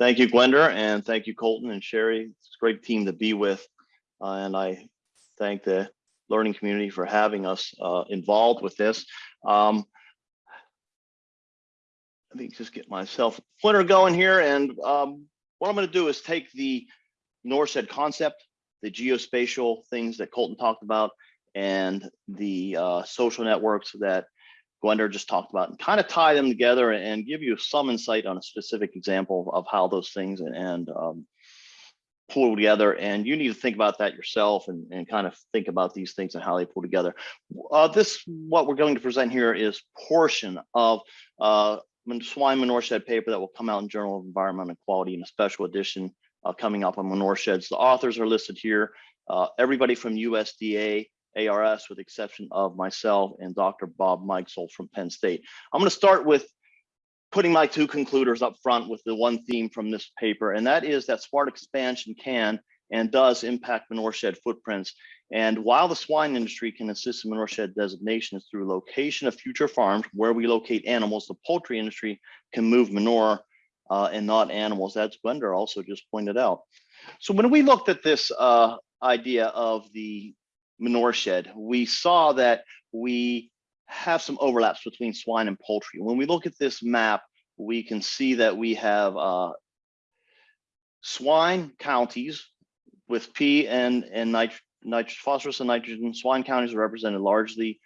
Thank you, Gwender, and thank you, Colton and Sherry. It's a great team to be with. Uh, and I thank the learning community for having us uh, involved with this. Um, let me just get myself pointer going here. And um, what I'm going to do is take the NORCED concept, the geospatial things that Colton talked about, and the uh, social networks that Gwender just talked about and kind of tie them together and give you some insight on a specific example of how those things and, um, pull together. And you need to think about that yourself and, and kind of think about these things and how they pull together. Uh, this, what we're going to present here is portion of uh, swine manure shed paper that will come out in Journal of Environmental Quality in a special edition uh, coming up on manure sheds. The authors are listed here. Uh, everybody from USDA, ARS, with the exception of myself and Dr. Bob Mikesell from Penn State. I'm going to start with putting my two concluders up front with the one theme from this paper, and that is that smart expansion can and does impact manure shed footprints. And while the swine industry can assist in manure shed designations through location of future farms where we locate animals, the poultry industry can move manure uh, and not animals, as Gwender also just pointed out. So when we looked at this uh, idea of the manure shed, we saw that we have some overlaps between swine and poultry. When we look at this map, we can see that we have uh, swine counties with P and, and nit phosphorus and nitrogen. Swine counties are represented largely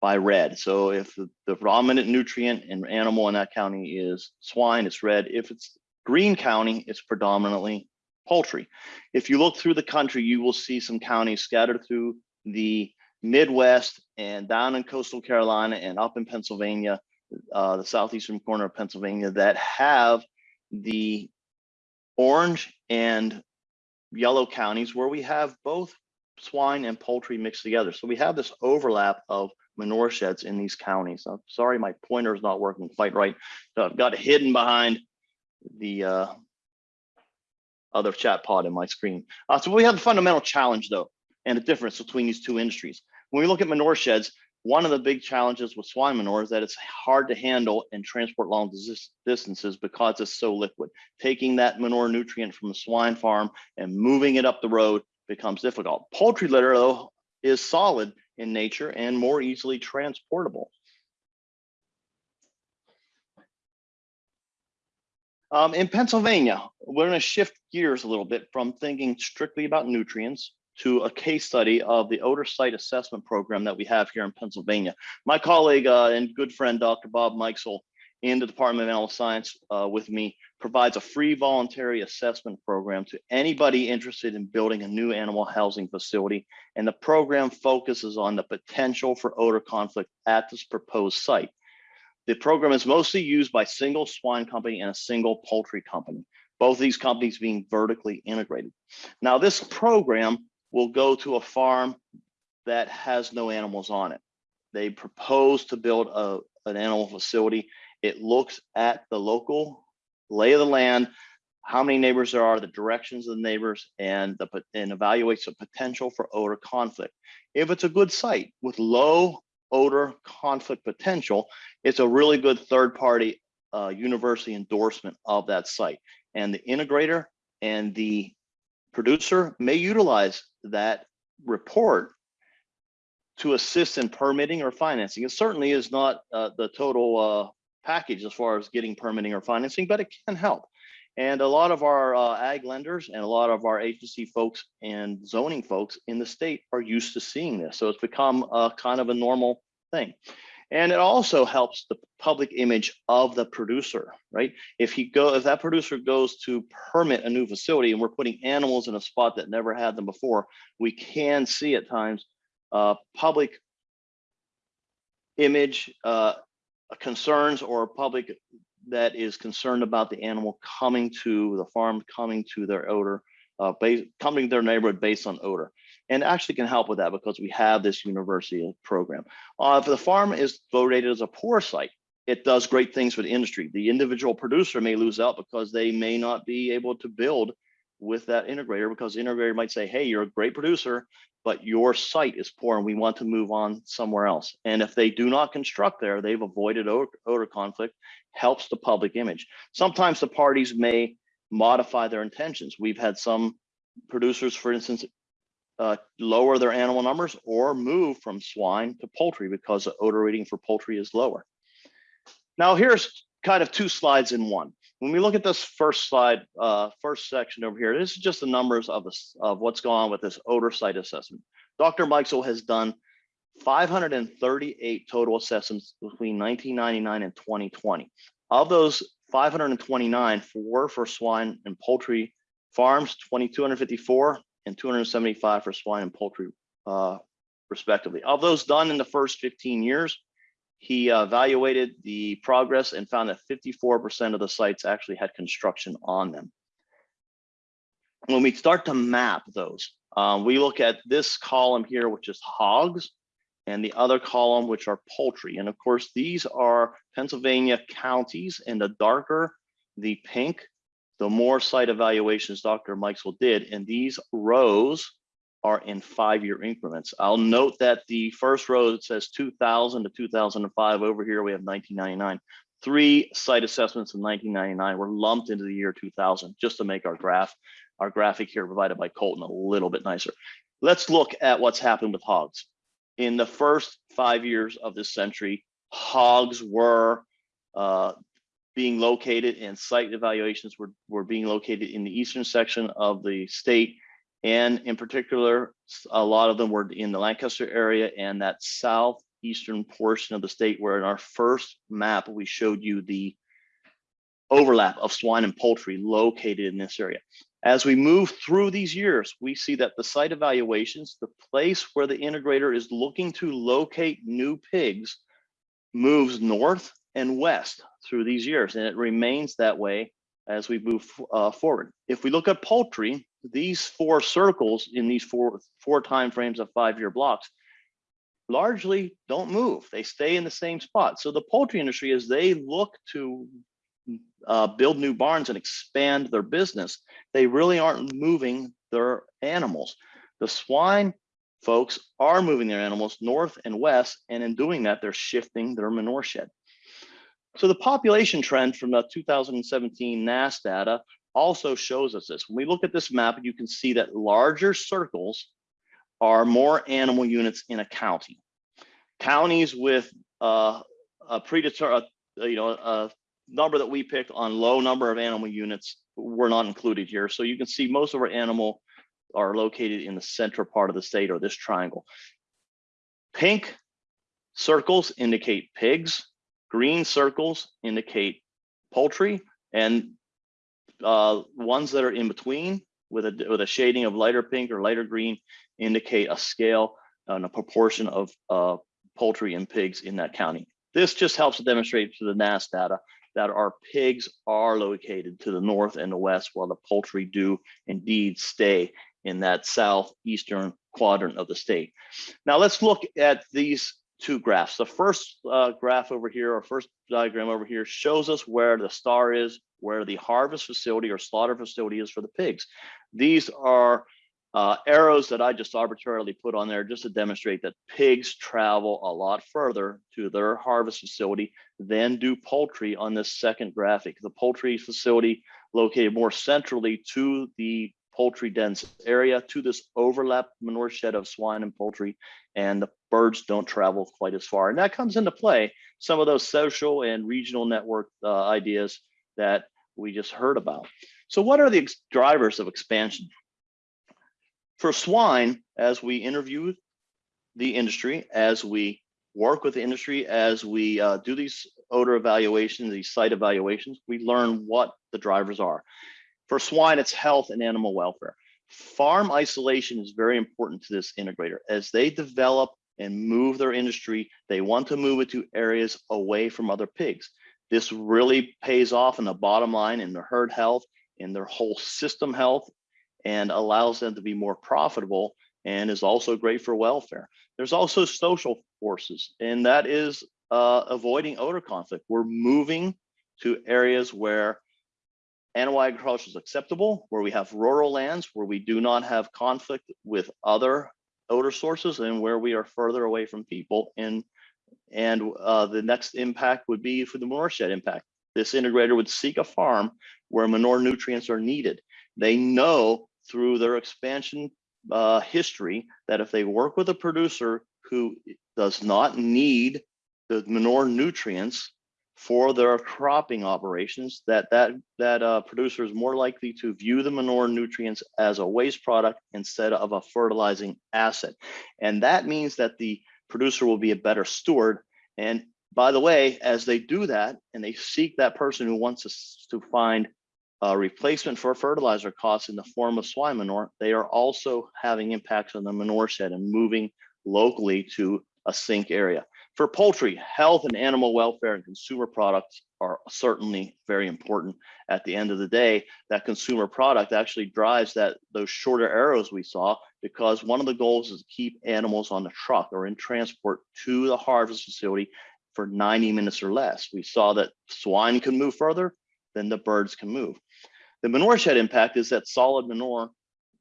by red. So if the, the predominant nutrient and animal in that county is swine, it's red. If it's green county, it's predominantly poultry. If you look through the country, you will see some counties scattered through the Midwest and down in coastal Carolina and up in Pennsylvania, uh, the southeastern corner of Pennsylvania that have the orange and yellow counties where we have both swine and poultry mixed together. So we have this overlap of manure sheds in these counties. I'm sorry, my pointer is not working quite right. So I've got hidden behind the uh, other chat pod in my screen. Uh, so we have a fundamental challenge though, and a difference between these two industries. When we look at manure sheds, one of the big challenges with swine manure is that it's hard to handle and transport long distances because it's so liquid. Taking that manure nutrient from the swine farm and moving it up the road becomes difficult. Poultry litter though is solid in nature and more easily transportable. Um, in Pennsylvania, we're going to shift gears a little bit from thinking strictly about nutrients to a case study of the odor site assessment program that we have here in Pennsylvania. My colleague uh, and good friend, Dr. Bob Mikesell in the Department of Animal Science uh, with me provides a free voluntary assessment program to anybody interested in building a new animal housing facility. And the program focuses on the potential for odor conflict at this proposed site. The program is mostly used by single swine company and a single poultry company, both these companies being vertically integrated. Now this program will go to a farm that has no animals on it. They propose to build a, an animal facility. It looks at the local lay of the land, how many neighbors there are, the directions of the neighbors, and, the, and evaluates the potential for odor conflict. If it's a good site with low odor conflict potential, it's a really good third party uh, university endorsement of that site. And the integrator and the producer may utilize that report to assist in permitting or financing. It certainly is not uh, the total uh, package as far as getting permitting or financing, but it can help. And a lot of our uh, ag lenders and a lot of our agency folks and zoning folks in the state are used to seeing this. So it's become a kind of a normal thing. And it also helps the public image of the producer, right? If he go, if that producer goes to permit a new facility and we're putting animals in a spot that never had them before, we can see at times uh, public image uh, concerns or public that is concerned about the animal coming to the farm, coming to their odor, uh, coming to their neighborhood based on odor and actually can help with that because we have this university program. Uh, if the farm is voted as a poor site, it does great things for the industry. The individual producer may lose out because they may not be able to build with that integrator because the integrator might say, hey, you're a great producer, but your site is poor and we want to move on somewhere else. And if they do not construct there, they've avoided odor, conflict, helps the public image. Sometimes the parties may modify their intentions. We've had some producers, for instance, uh, lower their animal numbers or move from swine to poultry because the odor rating for poultry is lower. Now here's kind of two slides in one. When we look at this first slide, uh, first section over here, this is just the numbers of this of what's going on with this odor site assessment. Dr. Mikesell has done 538 total assessments between 1999 and 2020. Of those 529 were for swine and poultry farms, 2,254 and 275 for swine and poultry, uh, respectively. Of those done in the first 15 years, he uh, evaluated the progress and found that 54% of the sites actually had construction on them. When we start to map those, um, we look at this column here, which is hogs, and the other column, which are poultry. And of course, these are Pennsylvania counties, and the darker the pink, the more site evaluations Dr. Mikesell did. And these rows are in five-year increments. I'll note that the first row it says 2000 to 2005. Over here we have 1999. Three site assessments in 1999 were lumped into the year 2000 just to make our graph, our graphic here provided by Colton a little bit nicer. Let's look at what's happened with hogs. In the first five years of this century, hogs were uh, being located and site evaluations were, were being located in the eastern section of the state and in particular, a lot of them were in the Lancaster area and that southeastern portion of the state where in our first map, we showed you the overlap of swine and poultry located in this area. As we move through these years, we see that the site evaluations, the place where the integrator is looking to locate new pigs moves north and west through these years, and it remains that way as we move uh, forward. If we look at poultry, these four circles in these four four time frames of five-year blocks largely don't move. They stay in the same spot. So the poultry industry, as they look to uh, build new barns and expand their business, they really aren't moving their animals. The swine folks are moving their animals north and west, and in doing that, they're shifting their manure shed. So the population trend from the 2017 NASS data also shows us this. When we look at this map, you can see that larger circles are more animal units in a county. Counties with uh, a predetermined, uh, you know, a number that we picked on low number of animal units were not included here. So you can see most of our animal are located in the central part of the state or this triangle. Pink circles indicate pigs, green circles indicate poultry, and uh, ones that are in between with a with a shading of lighter pink or lighter green indicate a scale and a proportion of uh, poultry and pigs in that county. This just helps to demonstrate to the NASS data that our pigs are located to the north and the west, while the poultry do indeed stay in that southeastern quadrant of the state. Now let's look at these two graphs. The first uh, graph over here, or first diagram over here, shows us where the star is where the harvest facility or slaughter facility is for the pigs. These are uh, arrows that I just arbitrarily put on there just to demonstrate that pigs travel a lot further to their harvest facility than do poultry on this second graphic. The poultry facility located more centrally to the poultry dense area to this overlap manure shed of swine and poultry and the birds don't travel quite as far and that comes into play some of those social and regional network uh, ideas that we just heard about. So what are the drivers of expansion? For swine, as we interview the industry, as we work with the industry, as we uh, do these odor evaluations, these site evaluations, we learn what the drivers are. For swine, it's health and animal welfare. Farm isolation is very important to this integrator. As they develop and move their industry, they want to move it to areas away from other pigs. This really pays off in the bottom line in their herd health, in their whole system health, and allows them to be more profitable and is also great for welfare. There's also social forces, and that is uh, avoiding odor conflict. We're moving to areas where animal agriculture is acceptable, where we have rural lands, where we do not have conflict with other odor sources, and where we are further away from people And, and uh, the next impact would be for the watershed impact. this integrator would seek a farm where manure nutrients are needed. They know through their expansion uh, history that if they work with a producer who does not need the manure nutrients for their cropping operations, that that that uh, producer is more likely to view the manure nutrients as a waste product instead of a fertilizing asset, and that means that the producer will be a better steward. And by the way, as they do that, and they seek that person who wants to find a replacement for fertilizer costs in the form of swine manure, they are also having impacts on the manure shed and moving locally to a sink area. For poultry, health and animal welfare and consumer products are certainly very important. At the end of the day, that consumer product actually drives that those shorter arrows we saw because one of the goals is to keep animals on the truck or in transport to the harvest facility for 90 minutes or less. We saw that swine can move further, than the birds can move. The manure shed impact is that solid manure,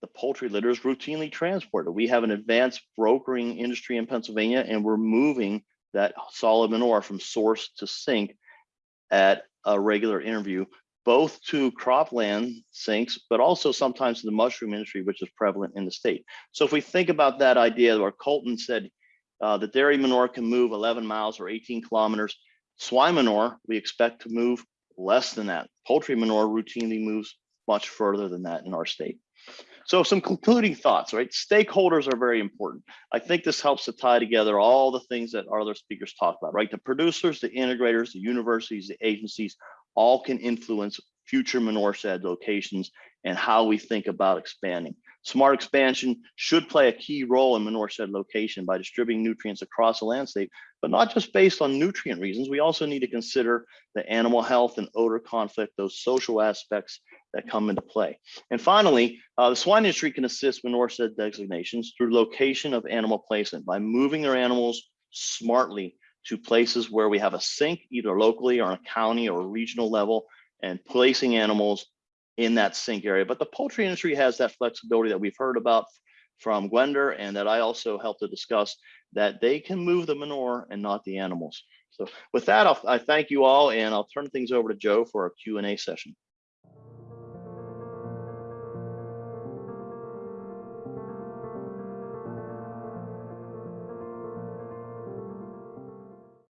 the poultry litter is routinely transported. We have an advanced brokering industry in Pennsylvania and we're moving that solid manure from source to sink at a regular interview, both to cropland sinks, but also sometimes to the mushroom industry, which is prevalent in the state. So if we think about that idea where Colton said uh, the dairy manure can move 11 miles or 18 kilometers, swine manure, we expect to move less than that. Poultry manure routinely moves much further than that in our state. So some concluding thoughts, right? Stakeholders are very important. I think this helps to tie together all the things that our other speakers talked about, right? The producers, the integrators, the universities, the agencies, all can influence future manure shed locations and how we think about expanding. Smart expansion should play a key role in manure shed location by distributing nutrients across the landscape, but not just based on nutrient reasons. We also need to consider the animal health and odor conflict, those social aspects that come into play. And finally, uh, the swine industry can assist manure shed designations through location of animal placement by moving their animals smartly to places where we have a sink, either locally or on a county or regional level, and placing animals in that sink area. But the poultry industry has that flexibility that we've heard about from Gwender and that I also helped to discuss that they can move the manure and not the animals. So with that, I'll, I thank you all and I'll turn things over to Joe for our Q&A session.